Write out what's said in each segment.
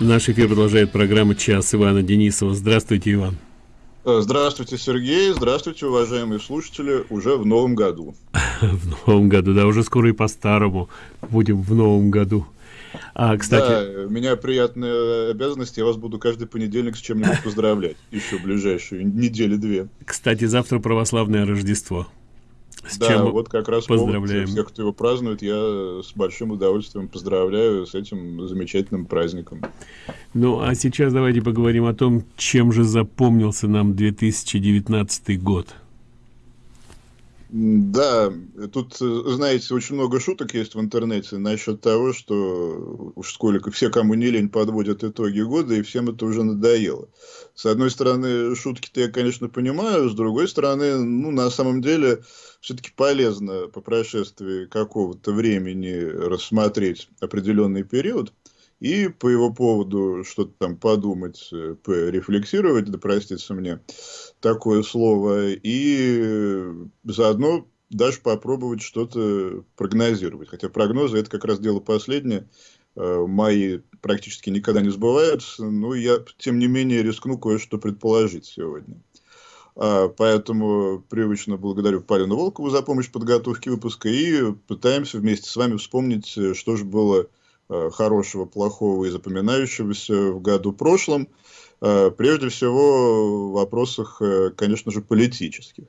Наш эфир продолжает программа «Час» Ивана Денисова. Здравствуйте, Иван. Э, здравствуйте, Сергей. Здравствуйте, уважаемые слушатели. Уже в новом году. В новом году, да, уже скоро и по-старому будем в новом году. А, кстати... Да, у меня приятная обязанность, я вас буду каждый понедельник с чем-нибудь поздравлять. Еще ближайшую недели-две. Кстати, завтра православное Рождество. С да, чем вот как раз поздравляем. Повод, всех, кто его празднует, я с большим удовольствием поздравляю с этим замечательным праздником. Ну, а сейчас давайте поговорим о том, чем же запомнился нам 2019 год. Да, тут, знаете, очень много шуток есть в интернете насчет того, что уж сколько все, кому не лень, подводят итоги года, и всем это уже надоело. С одной стороны, шутки-то я, конечно, понимаю, с другой стороны, ну, на самом деле, все-таки полезно по прошествии какого-то времени рассмотреть определенный период и по его поводу что-то там подумать, э, порефлексировать, да простится мне такое слово, и заодно даже попробовать что-то прогнозировать. Хотя прогнозы это как раз дело последнее. Э, мои практически никогда не сбываются, но я, тем не менее, рискну кое-что предположить сегодня. А, поэтому привычно благодарю Палину Волкову за помощь в подготовке выпуска и пытаемся вместе с вами вспомнить, э, что же было хорошего, плохого и запоминающегося в году прошлом. Э, прежде всего в вопросах, конечно же, политических.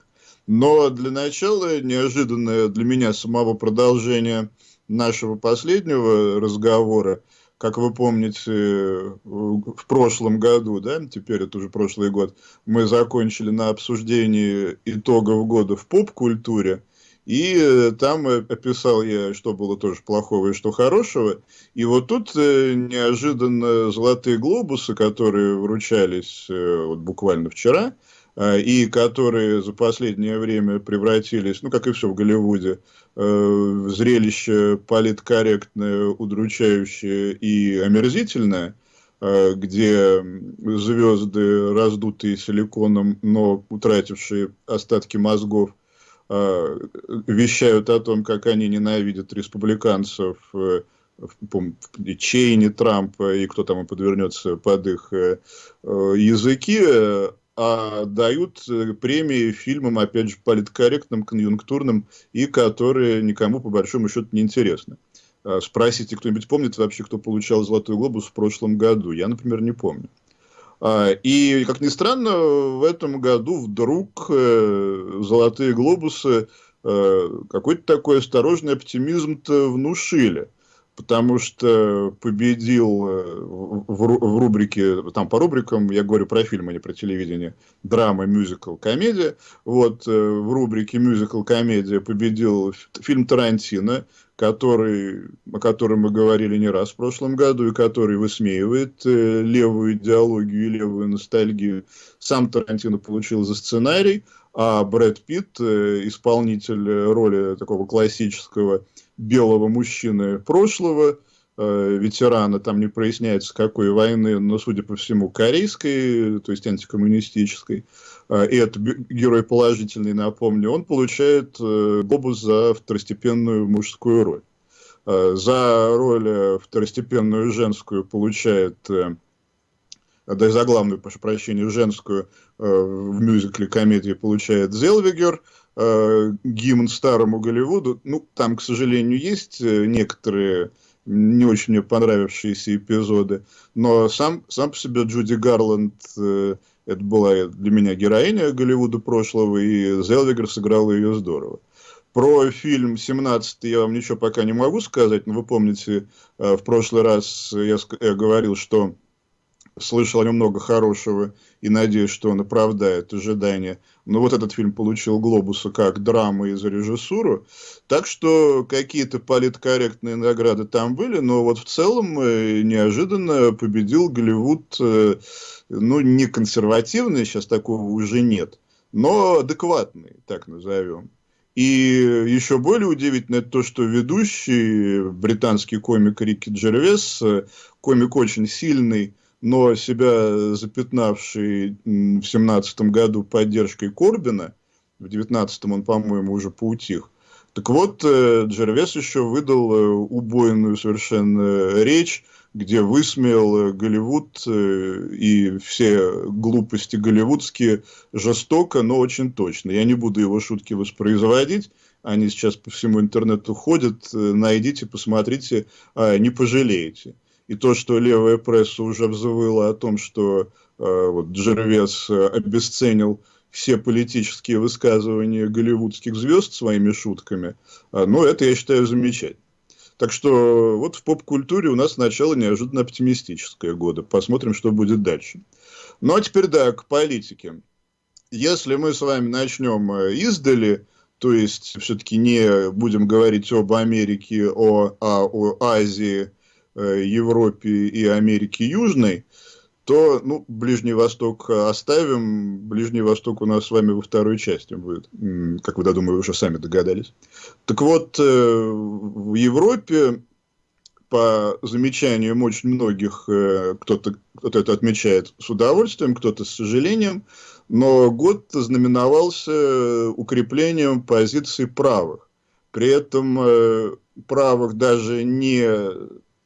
Но для начала неожиданное для меня самого продолжение нашего последнего разговора – как вы помните, в прошлом году, да, теперь это уже прошлый год, мы закончили на обсуждении итогов года в поп-культуре, и э, там описал я, что было тоже плохого и что хорошего. И вот тут э, неожиданно золотые глобусы, которые вручались э, вот буквально вчера, и которые за последнее время превратились, ну, как и все в Голливуде, э, зрелище политкорректное, удручающее и омерзительное, э, где звезды, раздутые силиконом, но утратившие остатки мозгов, э, вещают о том, как они ненавидят республиканцев, э, Чейни, Трампа и кто там и подвернется под их э, э, языки, а дают э, премии фильмам, опять же, политкорректным, конъюнктурным, и которые никому, по большому счету, не интересны. А, спросите, кто-нибудь помнит вообще, кто получал «Золотой глобус» в прошлом году? Я, например, не помню. А, и, как ни странно, в этом году вдруг э, «Золотые глобусы» э, какой-то такой осторожный оптимизм-то внушили – потому что победил э, в, рубрике, там по рубрикам, я говорю про фильм, а не про телевидение, драма, мюзикл, комедия. Вот в рубрике мюзикл, комедия победил фильм Тарантино, который, о котором мы говорили не раз в прошлом году, и который высмеивает э, левую идеологию и левую ностальгию. Сам Тарантино получил за сценарий, а Брэд Питт, исполнитель роли такого классического белого мужчины прошлого, э, ветерана, там не проясняется какой войны, но, судя по всему, корейской, то есть антикоммунистической, э, и это герой положительный, напомню, он получает э, глобус за второстепенную мужскую роль. За роль второстепенную женскую получает да за главную, прошу прощения, женскую в мюзикле комедии получает Зелвигер – э, гимн старому Голливуду. Ну, там, к сожалению, есть э, некоторые не очень мне понравившиеся эпизоды, но сам, сам по себе Джуди Гарланд, э, это была для меня героиня Голливуда прошлого, и Зелвигер сыграл ее здорово. Про фильм «17» я вам ничего пока не могу сказать, но вы помните, э, в прошлый раз я, я говорил, что слышал о нем много хорошего и надеюсь, что он оправдает ожидания. Но вот этот фильм получил «Глобуса» как драма и за режиссуру. Так что какие-то политкорректные награды там были, но вот в целом э, неожиданно победил Голливуд, э, ну, не консервативный, сейчас такого уже нет, но адекватный, так назовем. И еще более удивительно то, что ведущий британский комик Рики Джервес, э, комик очень сильный, но себя запятнавший в семнадцатом году поддержкой Корбина, в девятнадцатом он, по-моему, уже поутих, Так вот, э, Джервес еще выдал э, убойную совершенно речь, где высмеял Голливуд и все глупости голливудские жестоко, но очень точно. Я не буду его шутки воспроизводить, они сейчас по всему интернету ходят, найдите, посмотрите, а, не пожалеете. И то, что левая пресса уже взвыла о том, что вот, Джервес обесценил все политические высказывания голливудских звезд своими шутками, а, ну, это, я считаю, замечательно. Так что вот в поп-культуре у нас начало неожиданно оптимистическое года. Посмотрим, что будет дальше. Ну, а теперь, да, к политике. Если мы с вами начнем э, издали, то есть все-таки не будем говорить об Америке, о, а о Азии, э, Европе и Америке Южной, то ну, Ближний Восток оставим. Ближний Восток у нас с вами во второй части будет, как вы, я думаю, уже сами догадались. Так вот, э, в Европе, по замечаниям очень многих, э, кто-то кто это отмечает с удовольствием, кто-то с сожалением, но год знаменовался укреплением позиций правых. При этом э, правых даже не,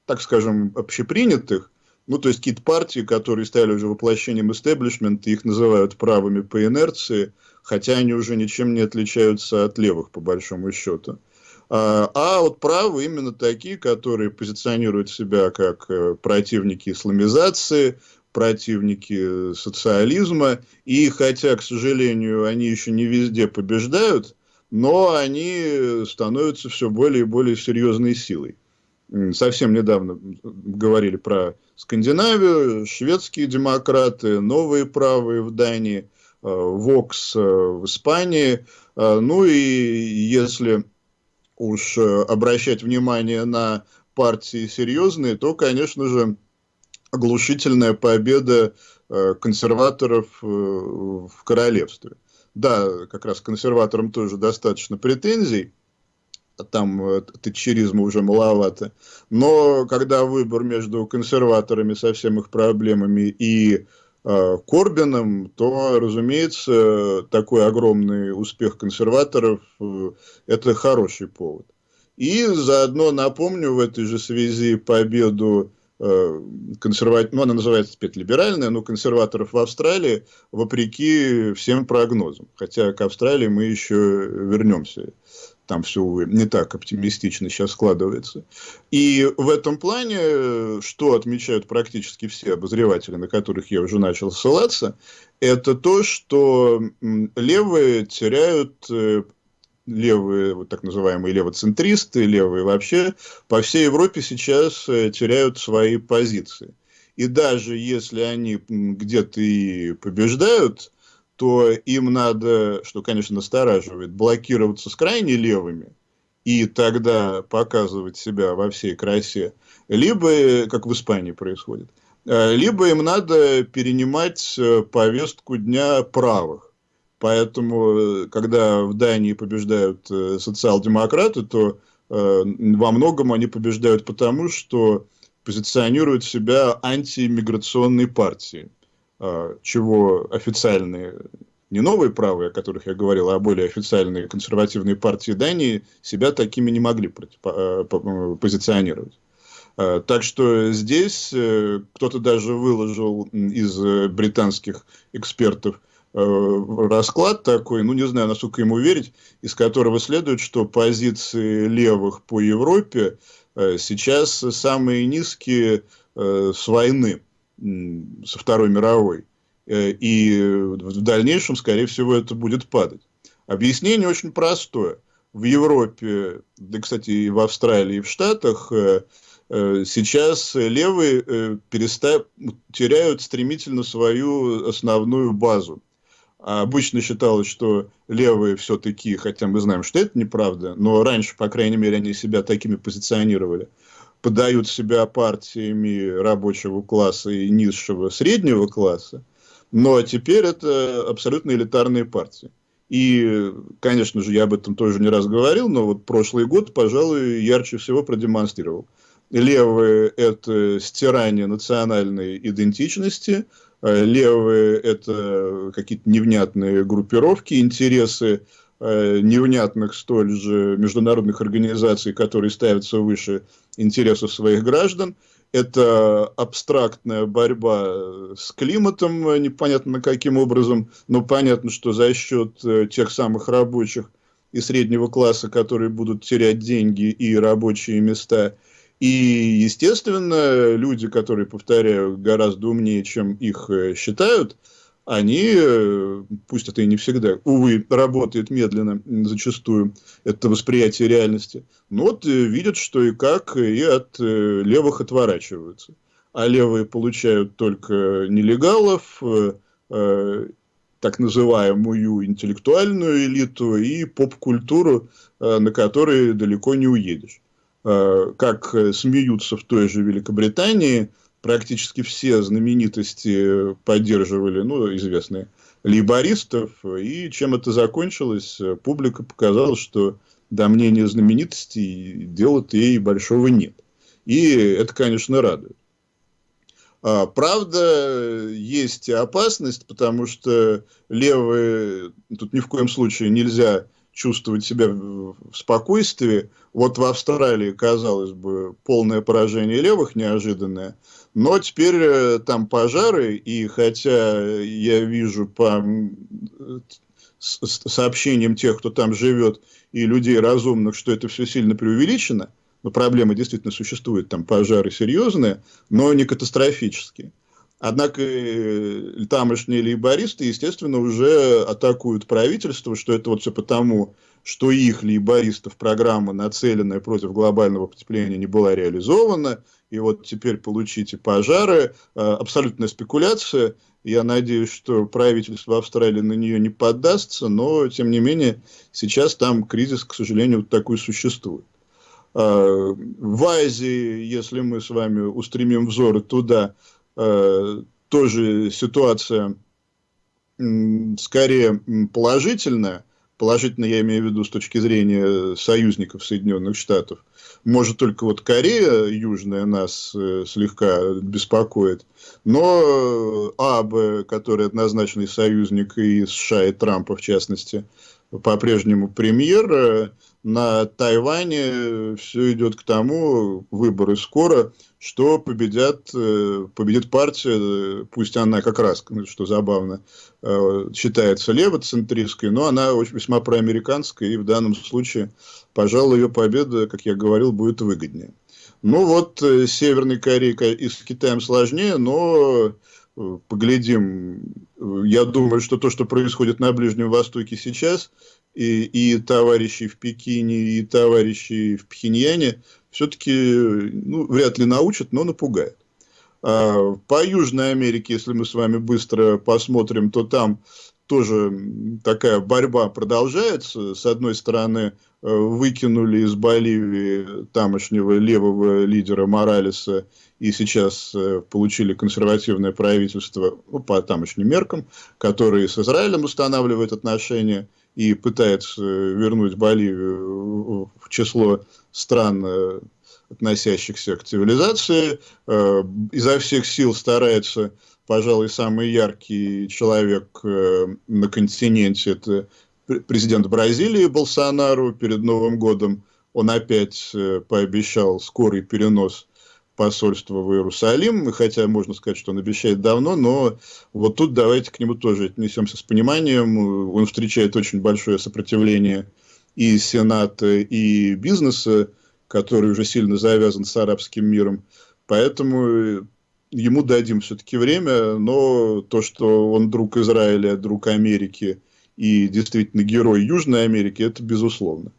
так скажем, общепринятых, ну, то есть какие-то партии, которые стали уже воплощением истеблишмента, их называют правыми по инерции, хотя они уже ничем не отличаются от левых, по большому счету. А, а вот правые именно такие, которые позиционируют себя как э, противники исламизации, противники социализма, и хотя, к сожалению, они еще не везде побеждают, но они становятся все более и более серьезной силой. Совсем недавно говорили про Скандинавию, шведские демократы, новые правые в Дании, э, Вокс э, в Испании. Э, ну и если уж обращать внимание на партии серьезные, то, конечно же, оглушительная победа консерваторов в королевстве. Да, как раз консерваторам тоже достаточно претензий, там э, тетчеризма уже маловато. Но когда выбор между консерваторами со всеми их проблемами и э, Корбином, то, разумеется, такой огромный успех консерваторов э, – это хороший повод. И заодно напомню в этой же связи победу э, консерватив, ну, она называется теперь либеральная, но консерваторов в Австралии, вопреки всем прогнозам. Хотя к Австралии мы еще вернемся там все не так оптимистично сейчас складывается. И в этом плане, что отмечают практически все обозреватели, на которых я уже начал ссылаться, это то, что левые теряют э, левые, вот так называемые левоцентристы, левые вообще, по всей Европе сейчас э, теряют свои позиции. И даже если они где-то и побеждают, то им надо, что, конечно, настораживает, блокироваться с крайне левыми и тогда показывать себя во всей красе, либо, как в Испании происходит, э, либо им надо перенимать э, повестку дня правых. Поэтому, э, когда в Дании побеждают социал-демократы, то во многом они побеждают потому, что позиционируют себя антииммиграционной партией. А, чего официальные, не новые правые, о которых я говорил, а более официальные консервативные партии Дании себя такими не могли позиционировать. А, так что здесь э, кто-то даже выложил из британских экспертов э, расклад такой, ну не знаю, насколько ему верить, из которого следует, что позиции левых по Европе э, сейчас самые низкие с войны со Второй мировой. Э, и в дальнейшем, скорее всего, это будет падать. Объяснение очень простое. В Европе, да, кстати, и в Австралии, и в Штатах э, э, сейчас левые переста... теряют стремительно свою основную базу. А обычно считалось, что левые все-таки, хотя мы знаем, что это неправда, но раньше, по крайней мере, они себя такими позиционировали – подают себя партиями рабочего класса и низшего среднего класса, но теперь это абсолютно элитарные партии. И, конечно же, я об этом тоже не раз говорил, но вот прошлый год, пожалуй, ярче всего продемонстрировал. Левые – это стирание национальной идентичности, левые – это какие-то невнятные группировки, интересы э, невнятных столь же международных организаций, которые ставятся выше интересов своих граждан. Это абстрактная борьба с климатом, непонятно каким образом, но понятно, что за счет э, тех самых рабочих и среднего класса, которые будут терять деньги и рабочие места – и, естественно, люди, которые, повторяю, гораздо умнее, чем их э, считают, они, э, пусть это и не всегда, увы, работает медленно зачастую, это восприятие реальности, но вот э, видят, что и как, и от левых отворачиваются. А левые получают только нелегалов, так называемую интеллектуальную элиту и поп-культуру, на которой далеко не уедешь. Э, как э, смеются в той же Великобритании, практически все знаменитости поддерживали, ну, известные, лейбористов, и чем это закончилось, публика показала, что до мнения знаменитостей дела-то ей большого нет. И это, конечно, радует. А, правда, есть опасность, потому что левые, тут ни в коем случае нельзя чувствовать себя в спокойствии. Вот в Австралии, казалось бы, полное поражение левых неожиданное, но теперь э, там пожары, и хотя я вижу по сообщениям тех, кто там живет, и людей разумных, что это все сильно преувеличено, но проблемы действительно существуют, там пожары серьезные, но не катастрофические. Однако э, тамошние лейбористы, естественно, уже атакуют правительство, что это вот все потому, что их лейбористов программа, нацеленная против глобального потепления, не была реализована. И вот теперь получите пожары. Э, абсолютная спекуляция. Я надеюсь, что правительство Австралии на нее не поддастся, но, тем не менее, сейчас там кризис, к сожалению, вот такой существует. Э, в Азии, если мы с вами устремим взоры туда, тоже ситуация скорее положительная, положительно я имею в виду с точки зрения союзников Соединенных Штатов, может только вот Корея Южная нас э, слегка беспокоит, но АБ, который однозначный союзник и США, и Трампа в частности, по-прежнему премьер, э, на Тайване все идет к тому, выборы скоро, что победят, э, победит партия, пусть она как раз, ну, что забавно, э, считается левоцентристской, но она весьма проамериканская, и в данном случае, пожалуй, ее победа, как я говорил, будет выгоднее. Ну вот, э, Северной Кореей и с Китаем сложнее, но поглядим. Я думаю, что то, что происходит на Ближнем Востоке сейчас, и, и товарищи в Пекине, и товарищи в Пхеньяне, все-таки ну, вряд ли научат, но напугают. А, по Южной Америке, если мы с вами быстро посмотрим, то там тоже такая борьба продолжается. С одной стороны, э, выкинули из Боливии тамошнего левого лидера Моралеса и сейчас э, получили консервативное правительство ну, по тамошним меркам, которые с Израилем устанавливают отношения и пытается вернуть Боливию в число стран, э, относящихся к цивилизации, э, изо всех сил старается, пожалуй, самый яркий человек э, на континенте, это президент Бразилии Болсонару перед Новым годом. Он опять пообещал скорый перенос посольства в Иерусалим, хотя можно сказать, что он обещает давно, но вот тут давайте к нему тоже отнесемся с пониманием. Он встречает очень большое сопротивление и Сената, и бизнеса, который уже сильно завязан с арабским миром. Поэтому ему дадим все-таки время, но то, что он друг Израиля, друг Америки и действительно герой Южной Америки, это безусловно.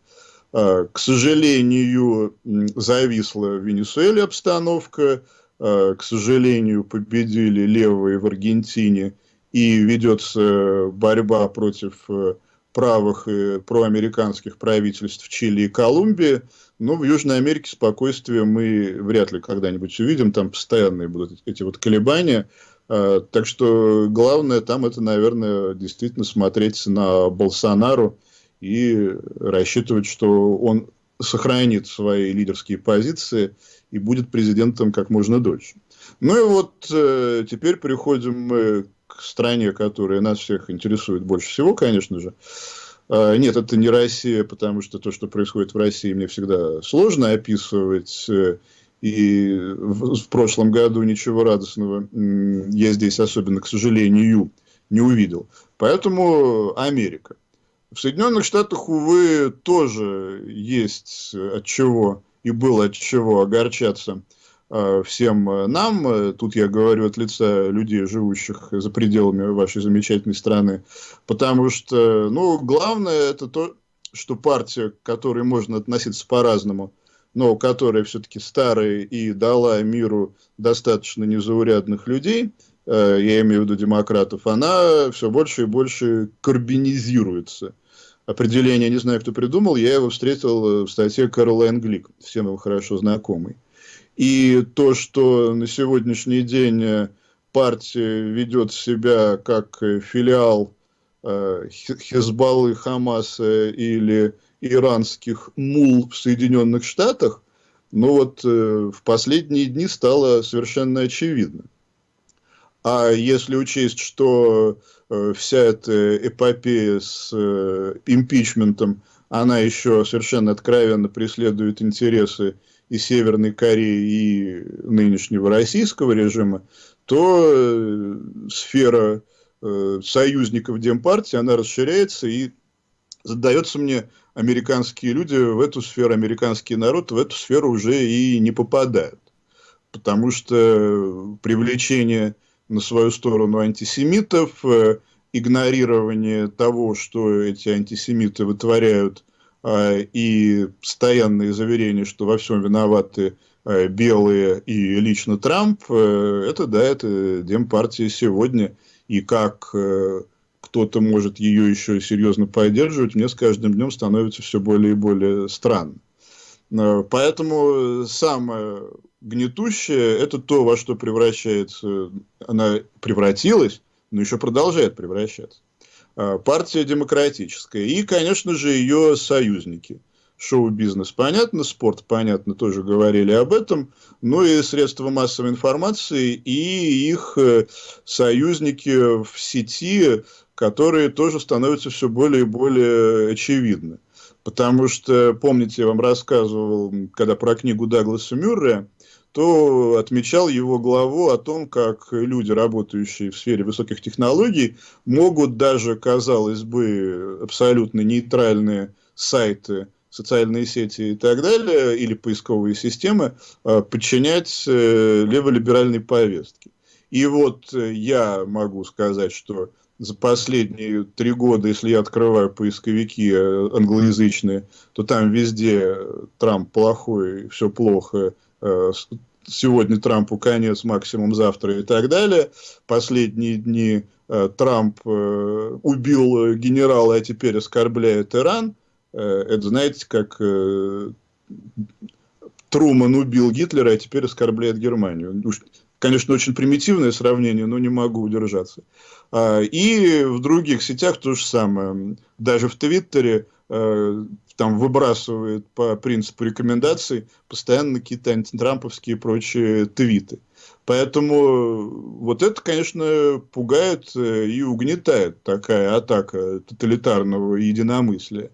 А, к сожалению, зависла в Венесуэле обстановка, а, к сожалению, победили левые в Аргентине, и ведется борьба против э, правых и проамериканских правительств Чили и Колумбии. Но в Южной Америке спокойствие мы вряд ли когда-нибудь увидим, там постоянные будут эти вот колебания. А, так что главное там это, наверное, действительно смотреть на Болсонару и рассчитывать, что он сохранит свои лидерские позиции и будет президентом как можно дольше. Ну и вот э, теперь переходим мы к стране, которая нас всех интересует больше всего, конечно же. А, нет, это не Россия, потому что то, что происходит в России, мне всегда сложно описывать. И в, прошлом году ничего радостного я здесь особенно, к сожалению, не увидел. Поэтому Америка. В Соединенных Штатах, увы, тоже есть от чего и было от чего огорчаться всем нам. Тут я говорю от лица людей, живущих за пределами вашей замечательной страны. Потому что, ну, главное это то, что партия, к которой можно относиться по-разному, но которая все-таки старая и дала миру достаточно незаурядных людей, э, я имею в виду демократов, она все больше и больше карбинизируется. Определение, не знаю, кто придумал, я его встретил в статье Каролайн Глик, всем его хорошо знакомый. И то, что на сегодняшний день партия ведет себя как филиал э, Хезбаллы, Хамаса или иранских мул в Соединенных Штатах, но вот э, в последние дни стало совершенно очевидно. А если учесть, что э, вся эта эпопея с э, импичментом, она еще совершенно откровенно преследует интересы и Северной Кореи, и нынешнего российского режима, то э, сфера э, союзников Демпартии, она расширяется и задается мне американские люди в эту сферу, американский народ в эту сферу уже и не попадают. Потому что привлечение на свою сторону антисемитов, э, игнорирование того, что эти антисемиты вытворяют, и постоянные заверения, что во всем виноваты э, белые и лично Трамп, э, это, да, это Демпартия сегодня. И как кто-то может ее еще серьезно поддерживать, мне с каждым днем становится все более и более странно. Э, поэтому самое гнетущее – это то, во что превращается, она превратилась, но еще продолжает превращаться. Э, партия демократическая и, конечно же, ее союзники. Шоу-бизнес понятно, спорт понятно, тоже говорили об этом, ну и средства массовой информации и их э, союзники в сети, которые тоже становятся все более и более очевидны. Потому что, помните, я вам рассказывал, когда про книгу Дагласа Мюррея, то отмечал его главу о том, как люди, работающие в сфере высоких технологий, могут даже, казалось бы, абсолютно нейтральные сайты, социальные сети и так далее, или поисковые системы, а, подчинять э, леволиберальной повестке. И вот э, я могу сказать, что за последние три года, если я открываю поисковики э, англоязычные, то там везде Трамп плохой, все плохо, сегодня Трампу конец, максимум завтра и так далее. Последние дни э, Трамп убил генерала, а теперь оскорбляет Иран. Это, знаете, как Труман убил Гитлера, а теперь оскорбляет Германию. Конечно, очень примитивное сравнение, но не могу удержаться. А, и в других сетях то же самое. Даже в Твиттере э, там выбрасывают по принципу рекомендаций постоянно какие-то антитрамповские и прочие твиты. Поэтому вот это, конечно, пугает э, и угнетает такая атака тоталитарного единомыслия.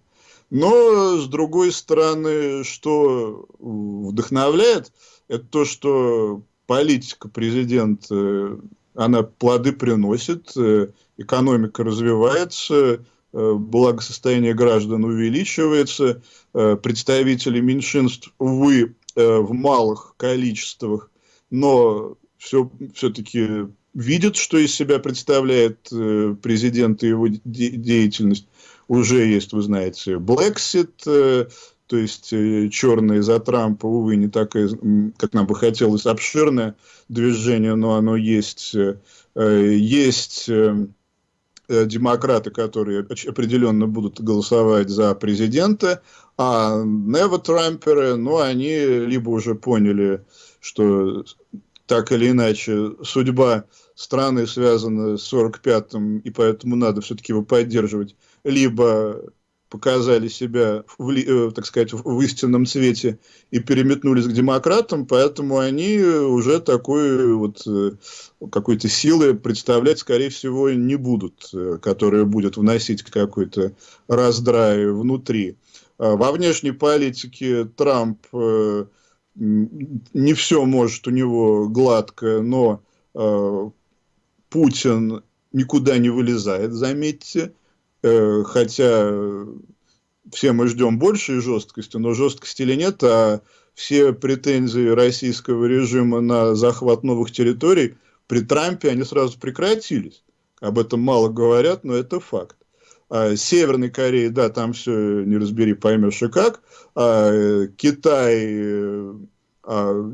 Но, с другой стороны, что вдохновляет, это то, что политика президента, она плоды приносит, э, экономика развивается, э, благосостояние граждан увеличивается, э, представители меньшинств, увы, в малых количествах, но все, все-таки видят, что из себя представляет президент и его деятельность. Уже есть, вы знаете, Brexit, то есть э, черные за Трампа, увы, не такое, как нам бы хотелось, обширное движение, но оно есть. Э, есть э, демократы, которые определенно будут голосовать за президента, а нево-трамперы, ну, они либо уже поняли, что так или иначе судьба страны связана с 45-м, и поэтому надо все-таки его поддерживать, либо показали себя, в, э, так сказать, в истинном цвете и переметнулись к демократам, поэтому они уже такой вот э, какой-то силы представлять, скорее всего, не будут, э, которая будет вносить какой-то раздрай внутри. А во внешней политике Трамп не все может у него гладко, но Путин никуда не вылезает, заметьте. Э, хотя все мы ждем большей жесткости, но жесткости или нет, а все претензии российского режима на захват новых территорий при Трампе, они сразу прекратились. Об этом мало говорят, но это факт. А Северной Кореи, да, там все не разбери, поймешь и как. А э, Китай э, а,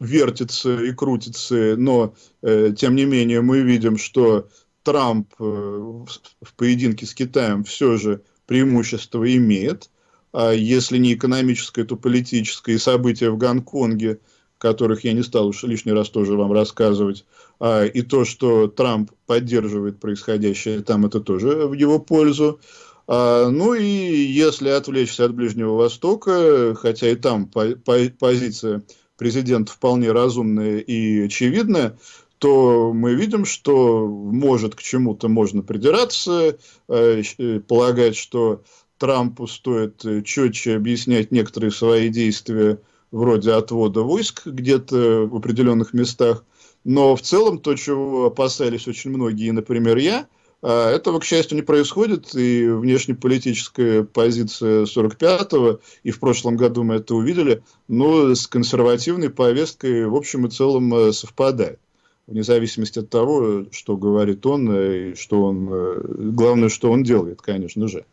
вертится и крутится, но тем не менее мы видим, что Трамп э, в поединке с Китаем все же преимущество имеет, а если не экономическое, то политическое, и события в Гонконге, которых я не стал уж лишний раз тоже вам рассказывать, а, и то, что Трамп поддерживает происходящее там, это тоже в его пользу. А, ну и если отвлечься от Ближнего Востока, хотя и там по, по, позиция президента вполне разумная и очевидная, то мы видим, что может к чему-то можно придираться, э, э, полагать, что Трампу стоит э, четче объяснять некоторые свои действия вроде отвода войск где-то в определенных местах. Но в целом то, чего опасались очень многие, например, я, этого, к счастью, не происходит, и внешнеполитическая позиция 45-го, и в прошлом году мы это увидели, но с консервативной повесткой в общем и целом совпадает вне зависимости от того, что говорит он, и что он, э, главное, что он делает, конечно же.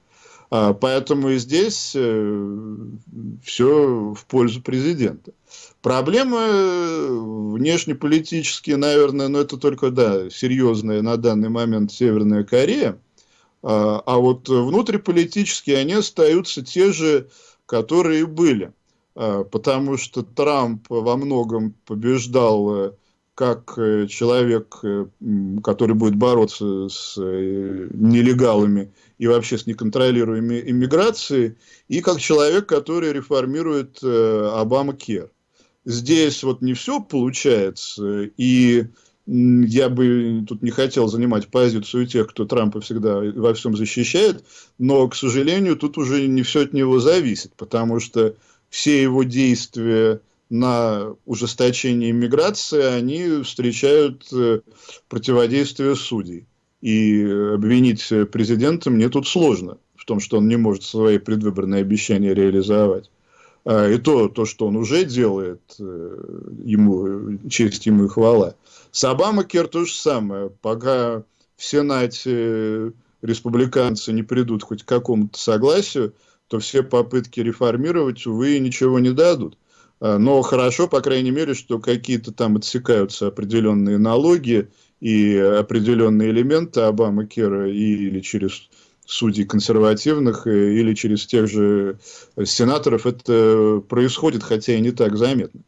А, поэтому и здесь э, все в пользу президента. Проблемы внешнеполитические, наверное, но это только, да, серьезная на данный момент Северная Корея. А, а вот внутриполитические они остаются те же, которые были. А, потому что Трамп во многом побеждал как э, человек, э, который будет бороться с э, нелегалами и вообще с неконтролируемой иммиграцией, и как человек, который реформирует Обама Кер. Здесь вот не все получается, и я бы тут не хотел занимать позицию тех, кто Трампа всегда во всем защищает, но, к сожалению, тут уже не все от него зависит, потому что все его действия на ужесточение иммиграции, они встречают э, противодействие судей. И обвинить президента мне тут сложно в том, что он не может свои предвыборные обещания реализовать. А, и то, то, что он уже делает, э, ему честь ему и хвала. С Обамакер то же самое. Пока в Сенате республиканцы не придут хоть к какому-то согласию, то все попытки реформировать, увы, ничего не дадут. А, но хорошо, по крайней мере, что какие-то там отсекаются определенные налоги и определенные элементы Обама Кера или через судей консервативных, э, или через тех же сенаторов это происходит, хотя и не так заметно.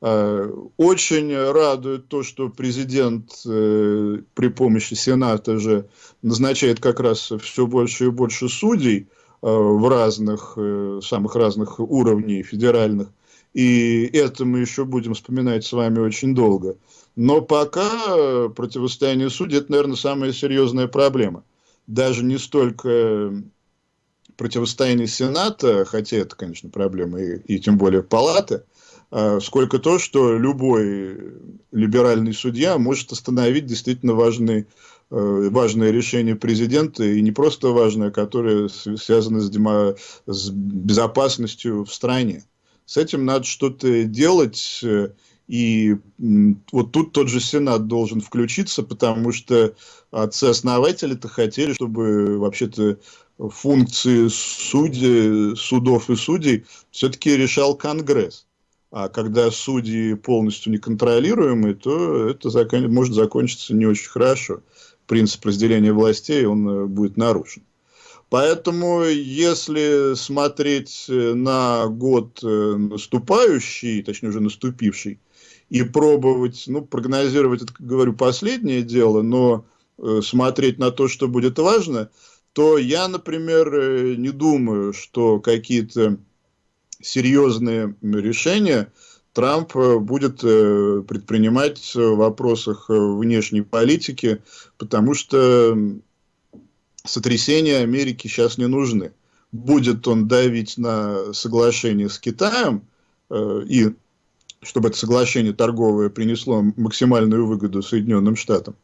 А, очень радует то, что президент э, при помощи Сената же назначает как раз все больше и больше судей э, в разных, самых разных уровней федеральных и это мы еще будем вспоминать с вами очень долго. Но пока противостояние судей – это, наверное, самая серьезная проблема. Даже не столько противостояние Сената, хотя это, конечно, проблема, и, и тем более палаты, а сколько то, что любой либеральный судья может остановить действительно важные, э, важное решение президента, и не просто важное, которое связано с, с безопасностью в стране. С этим надо что-то делать. Э, и вот тут тот же Сенат должен включиться, потому что отцы-основатели-то хотели, чтобы вообще-то функции судей, судов и судей все-таки решал Конгресс. А когда судьи полностью неконтролируемые, то это закон... может закончиться не очень хорошо. Принцип разделения властей он э, будет нарушен. Поэтому, если смотреть э, на год э, наступающий, точнее уже наступивший, и пробовать, ну, прогнозировать, это, говорю, последнее дело, но э, смотреть на то, что будет важно, то я, например, не думаю, что какие-то серьезные решения Трамп будет предпринимать в вопросах внешней политики, потому что сотрясения Америки сейчас не нужны. Будет он давить на соглашение с Китаем, и чтобы это соглашение торговое принесло максимальную выгоду Соединенным Штатам.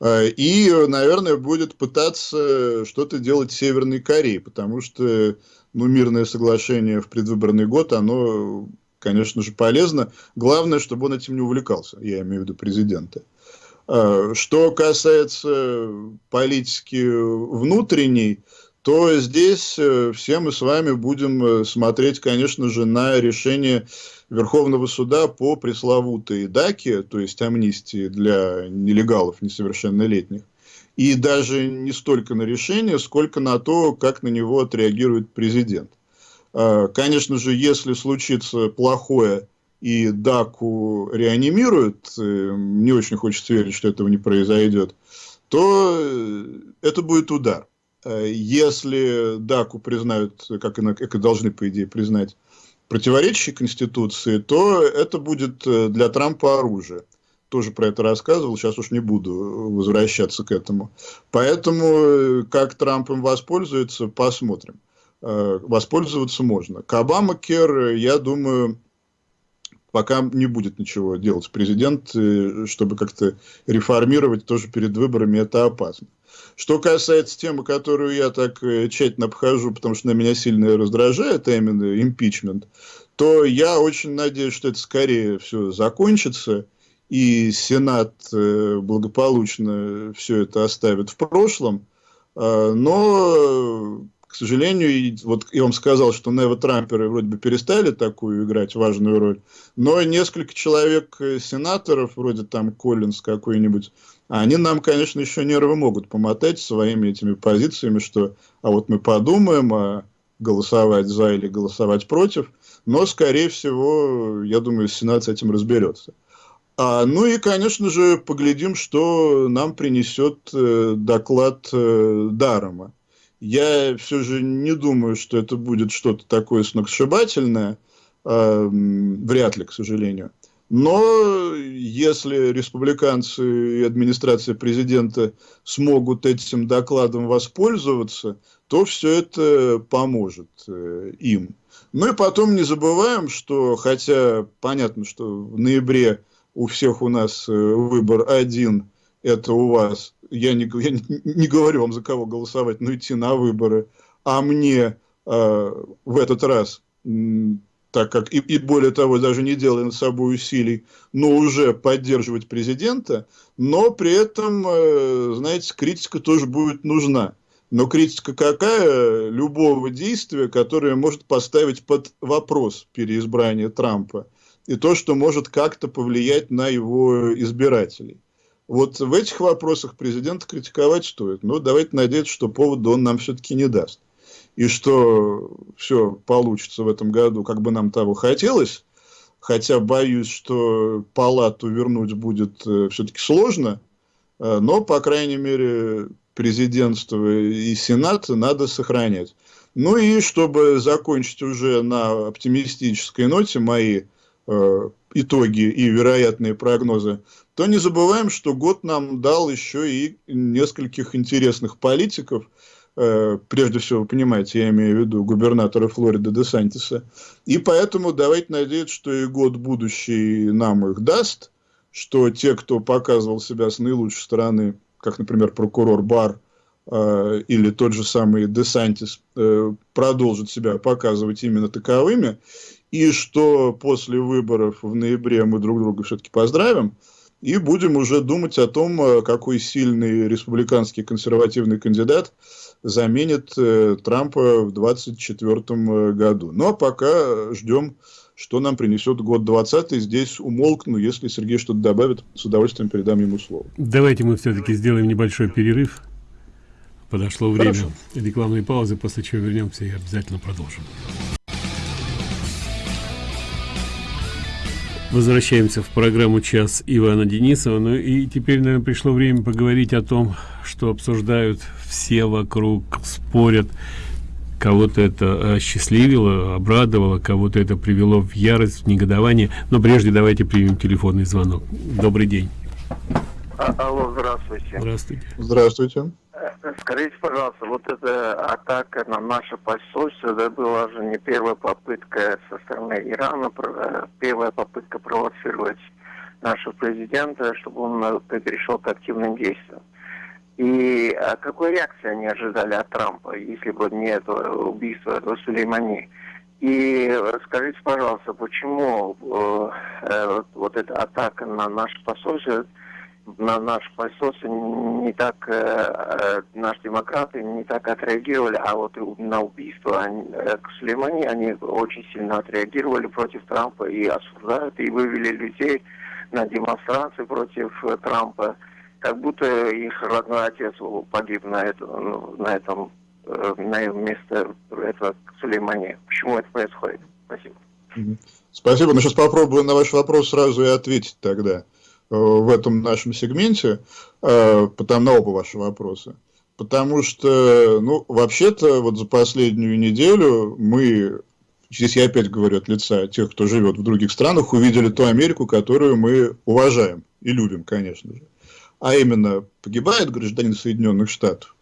А, и, наверное, будет пытаться что-то делать с Северной Кореей, потому что ну, мирное соглашение в предвыборный год, оно, конечно же, полезно. Главное, чтобы он этим не увлекался, я имею в виду президента. А, что касается политики внутренней, то здесь э, все мы с вами будем э, смотреть, конечно же, на решение Верховного суда по пресловутой ДАКе, то есть амнистии для нелегалов несовершеннолетних, и даже не столько на решение, сколько на то, как на него отреагирует президент. Конечно же, если случится плохое и ДАКу реанимируют, э, не очень хочется верить, что этого не произойдет, то это будет удар. Э, если ДАКу признают, как и, должны, по идее, признать, противоречащей Конституции, то это будет э, для Трампа оружие. Тоже про это рассказывал, сейчас уж не буду возвращаться к этому. Поэтому, э, как Трамп им воспользуется, посмотрим. Воспользоваться можно. К Обама Кер, я думаю, пока не будет ничего делать президент, чтобы как-то реформировать тоже перед выборами, это опасно. Что касается темы, которую я так э, тщательно обхожу, потому что на меня сильно раздражает, а именно импичмент, то я очень надеюсь, что это скорее все закончится, и Сенат э, благополучно все это оставит в прошлом. А, но, к сожалению, вот я вам сказал, что нево-трамперы вроде бы перестали такую играть важную роль, но несколько человек э, сенаторов, вроде там Коллинс какой-нибудь, они нам, конечно, еще нервы могут помотать своими этими позициями, что а вот мы подумаем, а голосовать за или голосовать против, но, скорее всего, я думаю, Сенат с этим разберется. А, ну и, конечно же, поглядим, что нам принесет э, доклад э, Дарома. Я все же не думаю, что это будет что-то такое сногсшибательное, э, вряд ли, к сожалению. Но если республиканцы и администрация президента смогут этим докладом воспользоваться, то все это поможет э, им. Ну и потом не забываем, что хотя понятно, что в ноябре у всех у нас э, выбор один, это у вас, я не, я не, говорю вам за кого голосовать, но идти на выборы, а мне э, в этот раз так как и, и более того, даже не делая над собой усилий, но уже поддерживать президента, но при этом, э, знаете, критика тоже будет нужна. Но критика какая? Любого действия, которое может поставить под вопрос переизбрание Трампа. И то, что может как-то повлиять на его избирателей. Вот в этих вопросах президента критиковать стоит. Но давайте надеяться, что повода он нам все-таки не даст и что все получится в этом году, как бы нам того хотелось, хотя боюсь, что палату вернуть будет э, все-таки сложно, э, но, по крайней мере, президентство и сенат надо сохранять. Ну и чтобы закончить уже на оптимистической ноте мои э, итоги и вероятные прогнозы, то не забываем, что год нам дал еще и нескольких интересных политиков, Э, прежде всего, вы понимаете, я имею в виду губернатора Флориды Де Сантиса. И поэтому давайте надеяться, что и год будущий нам их даст, что те, кто показывал себя с наилучшей стороны, как, например, прокурор Бар э, или тот же самый Де Сантис, э, продолжат себя показывать именно таковыми, и что после выборов в ноябре мы друг друга все-таки поздравим, и будем уже думать о том, э, какой сильный республиканский консервативный кандидат заменит э, Трампа в 2024 э, году. Ну, а пока ждем, что нам принесет год 20 Здесь умолкну, если Сергей что-то добавит, с удовольствием передам ему слово. Давайте мы все-таки сделаем небольшой перерыв. Подошло время Хорошо. рекламной паузы, после чего вернемся и обязательно продолжим. Возвращаемся в программу «Час» Ивана Денисова. Ну и теперь, наверное, пришло время поговорить о том, что обсуждают все вокруг, спорят. Кого-то это осчастливило, обрадовало, кого-то это привело в ярость, в негодование. Но прежде давайте примем телефонный звонок. Добрый день. А, алло, здравствуйте. Здравствуйте. Здравствуйте. Скажите, пожалуйста, вот эта атака на наше посольство, это была же не первая попытка со стороны Ирана, э, первая попытка провоцировать нашего президента, чтобы он э, перешел к активным действиям. И а какой реакции они ожидали от Трампа, если бы не это убийство этого Сулеймани? И скажите, пожалуйста, почему э, э, вот эта атака на наше посольство на наш посольство не так, э, э, наши демократы не так отреагировали, а вот на убийство они, э, к Сулеймани они очень сильно отреагировали против Трампа и осуждают, и вывели людей на демонстрации против э, Трампа, как будто их родной отец погиб на, это, ну, на этом на место этого Сулеймани. Почему это происходит? Спасибо. Спасибо. Ну, сейчас попробую на ваш вопрос сразу и ответить тогда. Э, в этом нашем сегменте, э, потому на оба ваши вопроса. Потому что, ну, вообще-то, вот за последнюю неделю мы, здесь я опять говорю от лица тех, кто живет в других странах, увидели ту Америку, которую мы уважаем и любим, конечно же. А именно, погибает гражданин Соединенных Штатов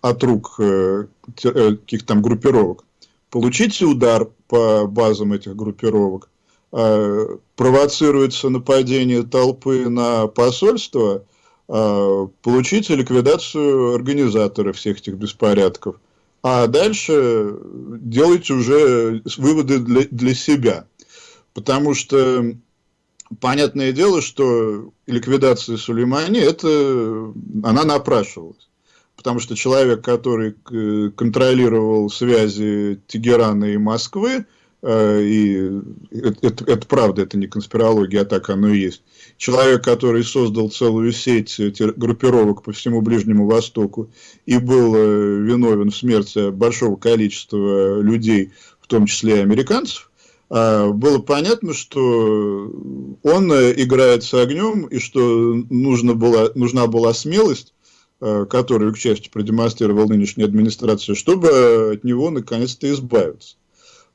от рук э, каких-то там группировок. Получите удар по базам этих группировок, Э, провоцируется нападение толпы на посольство, э, получите ликвидацию организатора всех этих беспорядков. А дальше делайте уже выводы для, для себя. Потому что понятное дело, что ликвидация Сулеймани, это, она напрашивалась. Потому что человек, который э, контролировал связи Тегерана и Москвы, Э, и это, это, правда, это не конспирология, а так оно и есть. Человек, который создал целую сеть группировок по всему Ближнему Востоку и был э, виновен в смерти большого количества людей, в том числе и американцев, было понятно, что он играет с огнем и что нужна была, нужна была смелость, э, которую, к счастью, продемонстрировала нынешняя администрация, чтобы от него наконец-то избавиться.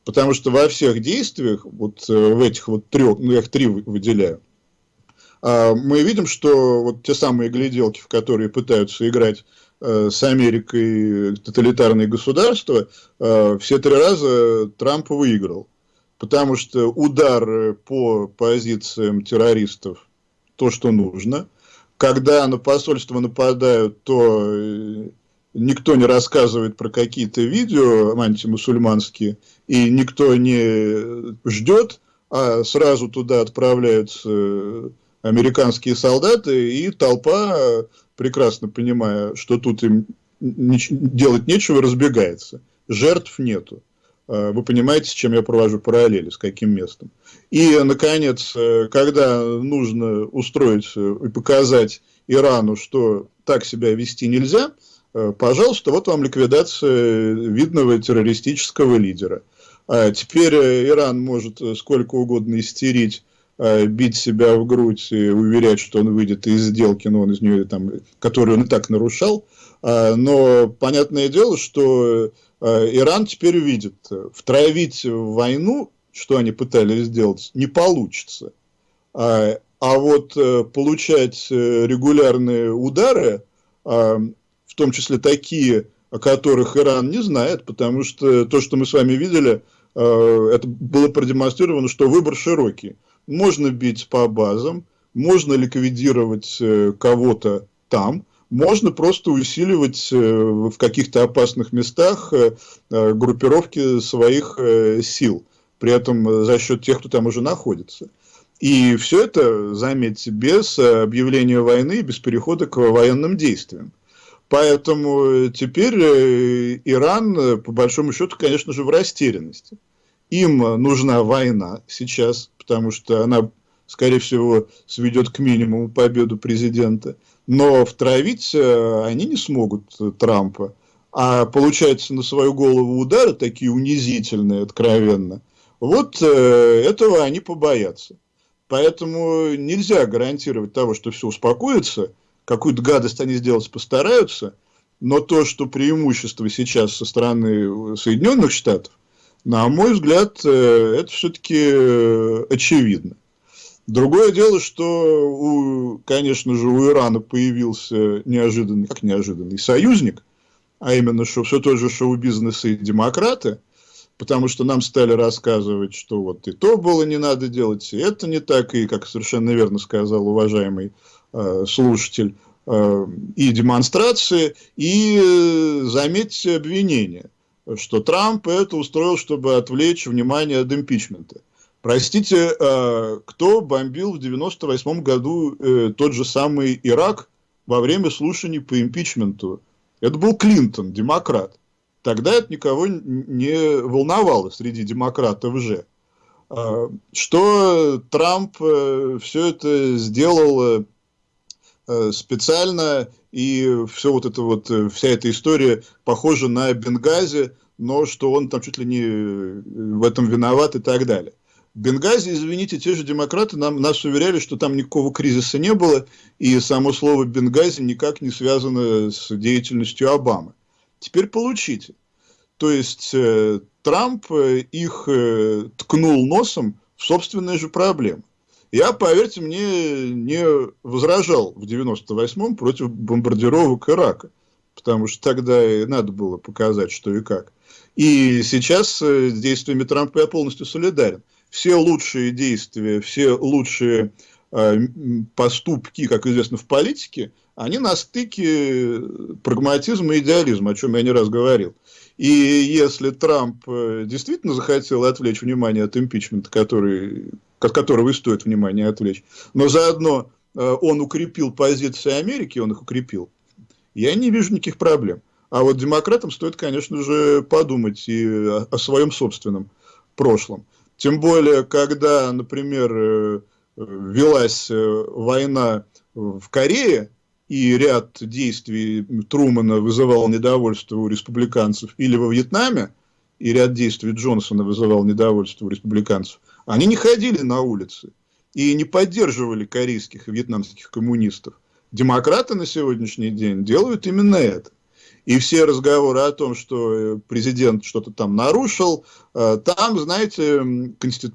Потому что во всех действиях, вот э, в этих вот трех, ну я их три выделяю, а, мы видим, что вот те самые гляделки, в которые пытаются играть э, с Америкой тоталитарные государства, э, все три раза Трамп выиграл. Потому что удар по позициям террористов то, что нужно. Когда на посольство нападают, то никто не рассказывает про какие-то видео антимусульманские, и никто не ждет, а сразу туда отправляются американские солдаты, и толпа, прекрасно понимая, что тут им делать нечего, разбегается. Жертв нету. А, вы понимаете, с чем я провожу параллели, с каким местом. И, наконец, когда нужно устроить и показать Ирану, что так себя вести нельзя – Э, пожалуйста, вот вам ликвидация видного террористического лидера. А теперь э, Иран может э, сколько угодно истерить, бить себя в грудь и уверять, что он выйдет из сделки, но он из нее, там, которую он и так нарушал. А, но понятное дело, что Иран теперь увидит, втравить войну, что они пытались сделать, не получится. А, а вот получать регулярные удары, в том числе такие, о которых Иран не знает, потому что то, что мы с вами видели, э, это было продемонстрировано, что выбор широкий. Можно бить по базам, можно ликвидировать э, кого-то там, можно просто усиливать э, в каких-то опасных местах группировки своих сил, при этом за счет тех, кто там уже находится. И все это, заметьте, без объявления войны, без перехода к военным действиям. Поэтому теперь э, Иран, э, по большому счету, конечно же, в растерянности. Им нужна война сейчас, потому что она, скорее всего, сведет к минимуму победу президента. Но втравить э, они не смогут Трампа. А получается на свою голову удары, такие унизительные, откровенно, вот этого они побоятся. Поэтому нельзя гарантировать того, что все успокоится, какую-то гадость они сделать постараются, но то, что преимущество сейчас со стороны Соединенных Штатов, на мой взгляд, э, это все-таки э, очевидно. Другое дело, что, у, конечно же, у Ирана появился неожиданный, как неожиданный, союзник, а именно что все тот же шоу-бизнес и демократы, потому что нам стали рассказывать, что вот и то было не надо делать, и это не так, и, как совершенно верно сказал уважаемый слушатель, э, и демонстрации, и, э, заметьте, обвинения, что Трамп это устроил, чтобы отвлечь внимание от импичмента. Простите, э, кто бомбил в 98 году э, тот же самый Ирак во время слушаний по импичменту? Это был Клинтон, демократ. Тогда это никого не волновало среди демократов же. Э, что Трамп все это сделал специально, и все вот это вот, вся эта история похожа на Бенгази, но что он там чуть ли не в этом виноват и так далее. Бенгази, извините, те же демократы нам, нас уверяли, что там никакого кризиса не было, и само слово Бенгази никак не связано с деятельностью Обамы. Теперь получите. То есть э, Трамп э, их э, ткнул носом в собственные же проблемы. Я, поверьте мне, не возражал в 98-м против бомбардировок Ирака, потому что тогда и надо было показать, что и как. И сейчас э, с действиями Трампа я полностью солидарен все лучшие действия, все лучшие э, поступки, как известно в политике, они на стыке прагматизма и идеализма, о чем я не раз говорил. И если Трамп э, действительно захотел отвлечь внимание от импичмента, который, от которого и стоит внимание отвлечь, но заодно э, он укрепил позиции Америки, он их укрепил, я не вижу никаких проблем. А вот демократам стоит, конечно же, подумать и о, своем собственном прошлом. Тем более, когда, например, э, велась э, война в Корее, и ряд действий Трумана вызывал недовольство у республиканцев, или во Вьетнаме, и ряд действий Джонсона вызывал недовольство у республиканцев, они не ходили на улицы и не поддерживали корейских и вьетнамских коммунистов. Демократы на сегодняшний день делают именно это. И все разговоры о том, что э, президент что-то там нарушил, э, там, знаете,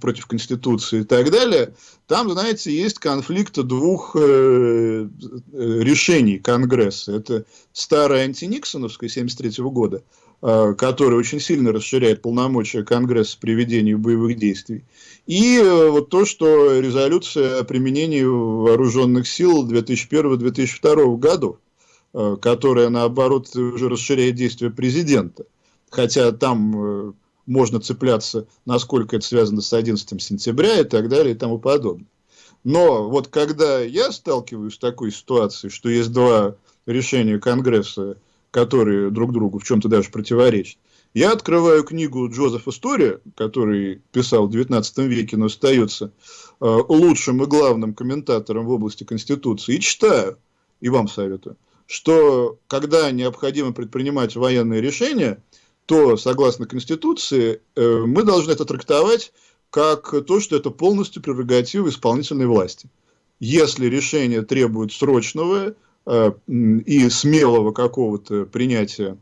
против Конституции и так далее, там, знаете, есть конфликт двух э, решений Конгресса. Это старое антиниксоновское 73 года, которое очень сильно расширяет полномочия Конгресса при ведении боевых действий. И вот то, что резолюция о применении вооруженных сил 2001-2002 годов. Э, которая, наоборот, уже расширяет действия президента. Хотя там э, можно цепляться, насколько это связано с 11 сентября и так далее и тому подобное. Но вот когда я сталкиваюсь с такой ситуацией, что есть два решения Конгресса, которые друг другу в чем-то даже противоречат, я открываю книгу Джозефа Стори, который писал в 19 веке, но остается э, лучшим и главным комментатором в области Конституции, и читаю, и вам советую. Что когда необходимо предпринимать военные решения, то, согласно Конституции, э, мы должны это трактовать как то, что это полностью прерогатива исполнительной власти. Если решение требует срочного и смелого какого-то принятия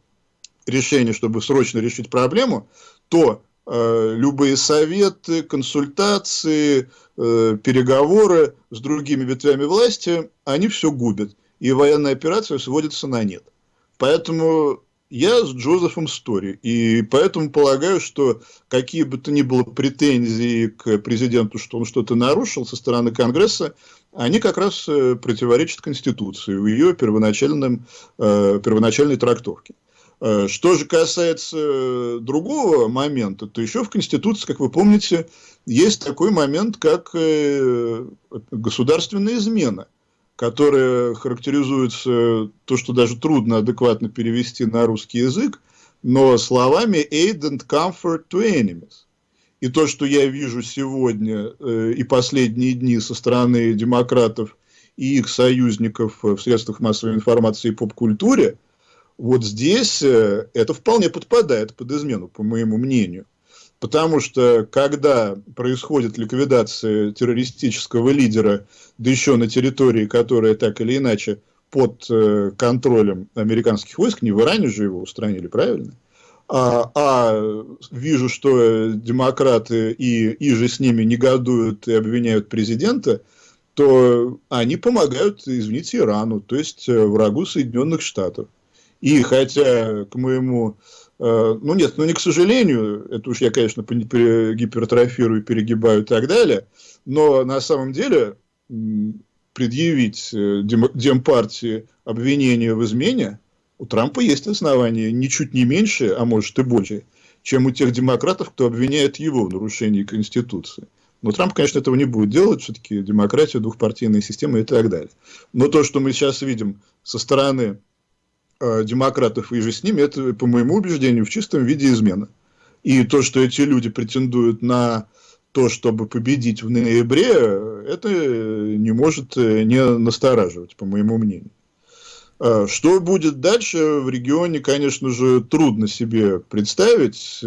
решения, чтобы срочно решить проблему, то э, любые советы, консультации, переговоры с другими ветвями власти, они все губят и военная операция сводится на нет. Поэтому я с Джозефом Стори, и поэтому полагаю, что какие бы то ни было претензии к президенту, что он что-то нарушил со стороны Конгресса, они как раз э, противоречат Конституции в ее первоначальном, э, первоначальной трактовке. Э, что же касается другого момента, то еще в Конституции, как вы помните, есть такой момент, как государственная измена – которая характеризуется то, что даже трудно адекватно перевести на русский язык, но словами aid and comfort to enemies. И то, что я вижу сегодня э, и последние дни со стороны демократов и их союзников в средствах массовой информации и поп-культуре, вот здесь э, это вполне подпадает под измену, по моему мнению. Потому что когда происходит ликвидация террористического лидера, да еще на территории, которая так или иначе под э, контролем американских войск, не в Иране же его устранили, правильно? А, а вижу, что демократы и, и же с ними негодуют и обвиняют президента, то они помогают, извините, Ирану, то есть э, врагу Соединенных Штатов. И хотя, к моему Э, ну нет, ну не к сожалению, это уж я, конечно, гипертрофирую, перегибаю и так далее, но на самом деле предъявить э, Демпартии обвинение в измене у Трампа есть основания ничуть не меньше, а может и больше, чем у тех демократов, кто обвиняет его в нарушении Конституции. Но Трамп, конечно, этого не будет делать, все-таки демократия, двухпартийная система и так далее. Но то, что мы сейчас видим со стороны Э, демократов и же с ними, это, по моему убеждению, в чистом виде измена. И то, что эти люди претендуют на то, чтобы победить в ноябре, это не может э, не настораживать, по моему мнению. Э, что будет дальше в регионе, конечно же, трудно себе представить,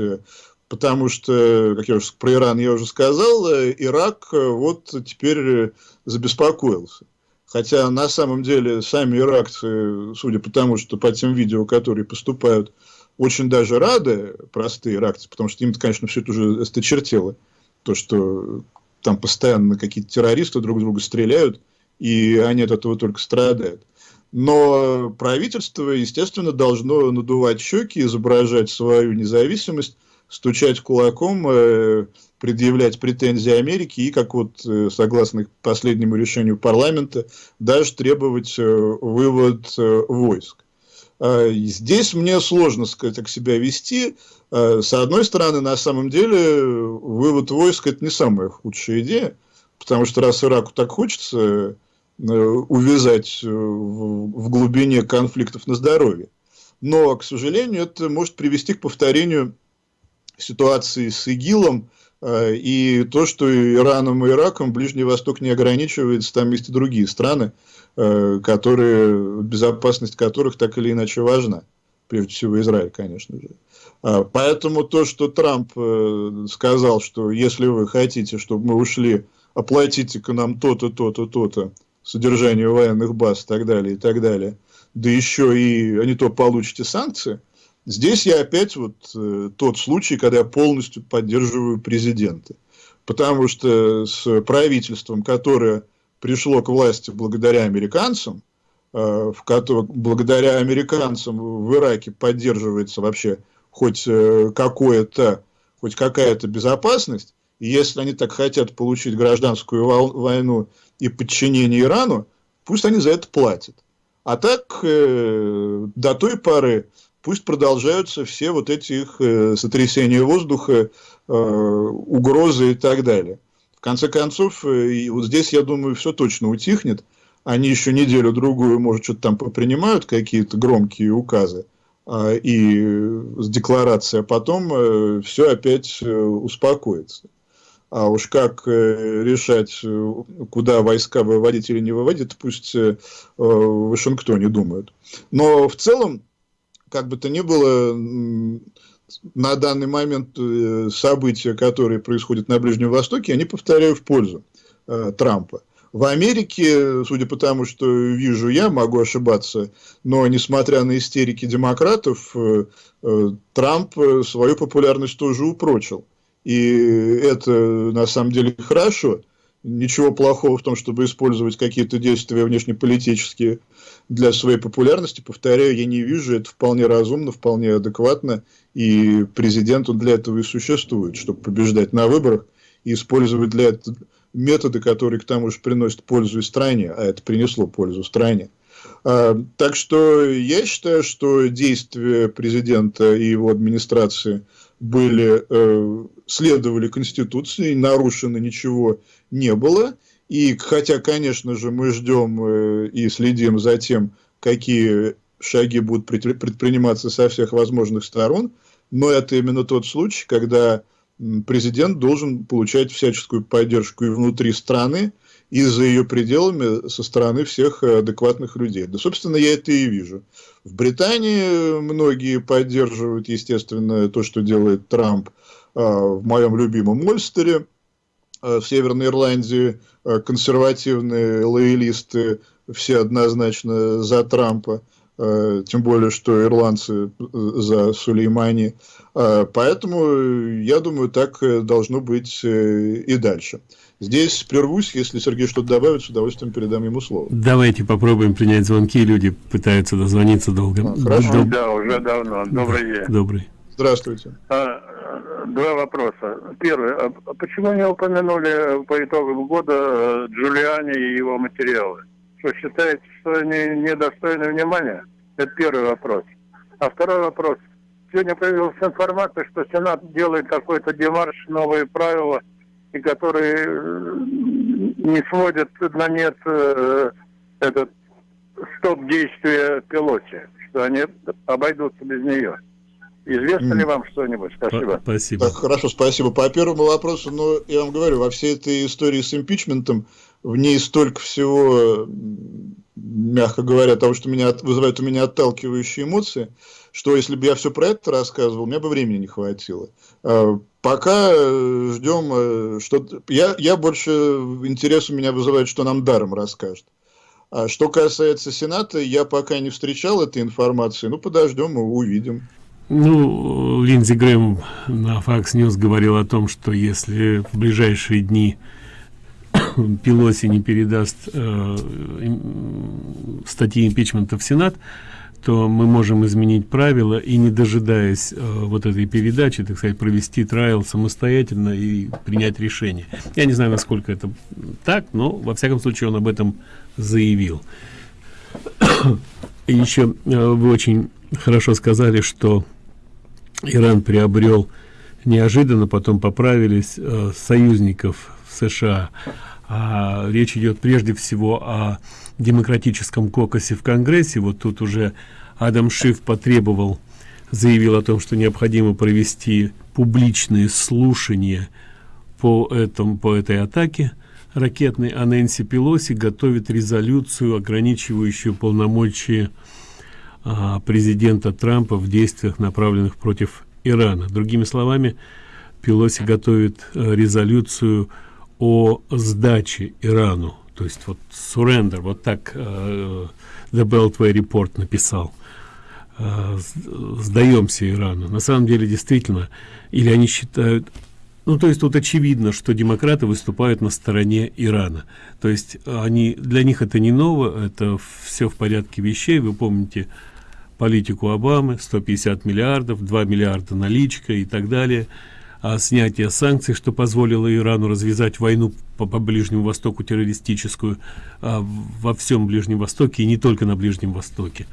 потому что, как я уже про Иран я уже сказал, Ирак вот теперь забеспокоился. Хотя на самом деле сами иракцы, судя по тому, что по тем видео, которые поступают, очень даже рады, простые иракцы, потому что им, конечно, все это уже осточертело. То, что там постоянно какие-то террористы друг друга стреляют, и они от этого только страдают. Но правительство, естественно, должно надувать щеки, изображать свою независимость, стучать кулаком, э, предъявлять претензии Америки и, как вот э, согласно последнему решению парламента, даже требовать э, вывод войск. А, здесь мне сложно сказать, как себя вести. А, с одной стороны, на самом деле, вывод войск – это не самая худшая идея, потому что раз Ираку так хочется увязать в глубине конфликтов на здоровье. Но, к сожалению, это может привести к повторению ситуации с ИГИЛом, Э, и то, что Ираном и Ираком Ближний Восток не ограничивается, там есть и другие страны, э, которые, безопасность которых так или иначе важна. Прежде всего Израиль, конечно же. А, поэтому то, что Трамп э, сказал, что если вы хотите, чтобы мы ушли, оплатите-ка нам то-то, то-то, то-то, содержание военных баз и так далее, и так далее, да еще и а не то получите санкции – Здесь я опять вот э, тот случай, когда я полностью поддерживаю президента. Потому что с правительством, которое пришло к власти благодаря американцам, э, в котором, благодаря американцам в Ираке поддерживается вообще хоть э, какое-то, хоть какая-то безопасность, если они так хотят получить гражданскую войну и подчинение Ирану, пусть они за это платят. А так, э, до той поры пусть продолжаются все вот эти их э, сотрясения воздуха, э, угрозы и так далее. В конце концов, э, и вот здесь, я думаю, все точно утихнет. Они еще неделю-другую, может, что-то там принимают, какие-то громкие указы э, и с декларацией, а потом э, все опять э, успокоится. А уж как э, решать, э, куда войска выводить или не выводить, пусть э, в Вашингтоне думают. Но в целом, как бы то ни было, на данный момент события, которые происходят на Ближнем Востоке, они повторяю в пользу Трампа. В Америке, судя по тому, что вижу я, могу ошибаться, но несмотря на истерики демократов, Трамп свою популярность тоже упрочил. И это на самом деле хорошо. Ничего плохого в том, чтобы использовать какие-то действия внешнеполитические для своей популярности, повторяю, я не вижу, это вполне разумно, вполне адекватно, и президент он для этого и существует, чтобы побеждать на выборах и использовать для этого методы, которые к тому же приносят пользу и стране, а это принесло пользу стране. А, так что я считаю, что действия президента и его администрации были, э, следовали Конституции, нарушено ничего не было, и хотя, конечно же, мы ждем э, и следим за тем, какие шаги будут предприниматься со всех возможных сторон, но это именно тот случай, когда президент должен получать всяческую поддержку и внутри страны, и за ее пределами со стороны всех адекватных людей. Да, собственно, я это и вижу. В Британии многие поддерживают, естественно, то, что делает Трамп в моем любимом Ольстере, в Северной Ирландии консервативные лоялисты все однозначно за Трампа. Э, тем более, что ирландцы э, за Сулеймани. Э, поэтому, я думаю, так должно быть и дальше. Здесь прервусь, если Сергей что-то добавит, с удовольствием передам ему слово. Давайте попробуем принять звонки, люди пытаются дозвониться долго. А, хорошо. Доб... Да, уже давно. Добрый день. Добрый. Здравствуйте. А, два вопроса. Первый. А почему не упомянули по итогам года Джулиани и его материалы? Что считаете, что они недостойны внимания? Это первый вопрос. А второй вопрос. Сегодня появилась информация, что Сенат делает какой-то демарш, новые правила, и которые э, не сводят на нет э, этот стоп действия пилоте, что они обойдутся без нее. Известно ли вам что-нибудь? Спасибо. Спасибо. Так, хорошо, спасибо. По первому вопросу, ну, я вам говорю, во всей этой истории с импичментом в ней столько всего мягко говоря, того, что меня вызывает у меня отталкивающие эмоции, что если бы я все про это рассказывал, мне бы времени не хватило. А, пока э, ждем, э, что я, я больше интерес у меня вызывает, что нам даром расскажет. А что касается Сената, я пока не встречал этой информации. Ну, подождем, мы увидим. Ну, Линдзи Грэм на Fox News говорил о том, что если в ближайшие дни Пелоси не передаст э, статьи импичмента в Сенат, то мы можем изменить правила и не дожидаясь э, вот этой передачи, так сказать, провести трайл самостоятельно и принять решение. Я не знаю, насколько это так, но во всяком случае он об этом заявил. И еще э, вы очень хорошо сказали, что Иран приобрел неожиданно, потом поправились э, союзников в США а, речь идет прежде всего о демократическом кокосе в Конгрессе. Вот тут уже Адам Шиф потребовал, заявил о том, что необходимо провести публичные слушания по, этому, по этой атаке ракетной, а Нэнси Пелоси готовит резолюцию, ограничивающую полномочия а, президента Трампа в действиях, направленных против Ирана. Другими словами, Пелоси готовит а, резолюцию о сдаче Ирану, то есть вот surrender, вот так э, The Beltway Report написал. Э, сдаемся Ирану. На самом деле, действительно, или они считают, ну, то есть тут очевидно, что демократы выступают на стороне Ирана. То есть они, для них это не ново, это все в порядке вещей. Вы помните политику Обамы, 150 миллиардов, 2 миллиарда наличка и так далее – а, снятия санкций, что позволило Ирану развязать войну по, по Ближнему Востоку террористическую а, во всем Ближнем Востоке и не только на Ближнем Востоке.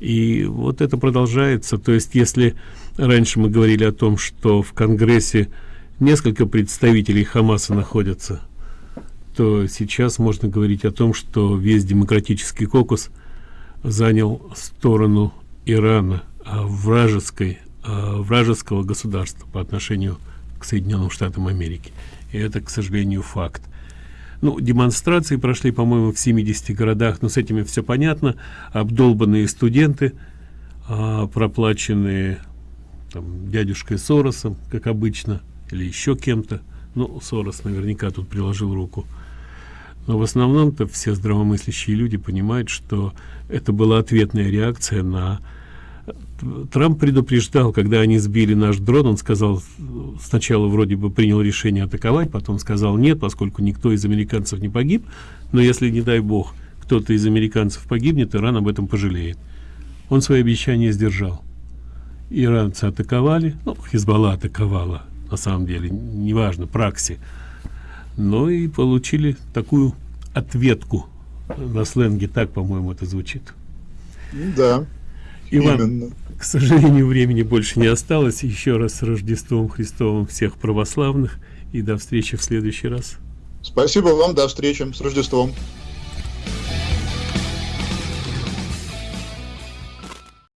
И вот это продолжается. То есть, если раньше мы говорили о том, что в Конгрессе несколько представителей Хамаса находятся, то сейчас можно говорить о том, что весь демократический кокус занял сторону Ирана, а вражеской э, вражеского государства по отношению к Соединенным Штатам Америки. И это, к сожалению, факт. Ну, демонстрации прошли, по-моему, в 70 городах, но с этими все понятно. Обдолбанные студенты, э, проплаченные там, дядюшкой Соросом, как обычно, или еще кем-то. Ну, Сорос наверняка тут приложил руку. Но в основном-то все здравомыслящие люди понимают, что это была ответная реакция на Трамп предупреждал, когда они сбили наш дрон, он сказал, сначала вроде бы принял решение атаковать, потом сказал нет, поскольку никто из американцев не погиб, но если, не дай бог, кто-то из американцев погибнет, Иран об этом пожалеет. Он свои обещания сдержал. Иранцы атаковали, ну, Хизбалла атаковала, на самом деле, неважно, пракси, но и получили такую ответку на сленге, так, по-моему, это звучит. Да. Иван, Именно. к сожалению, времени больше не осталось. Еще раз с Рождеством Христовым всех православных и до встречи в следующий раз. Спасибо вам, до встречи, с Рождеством.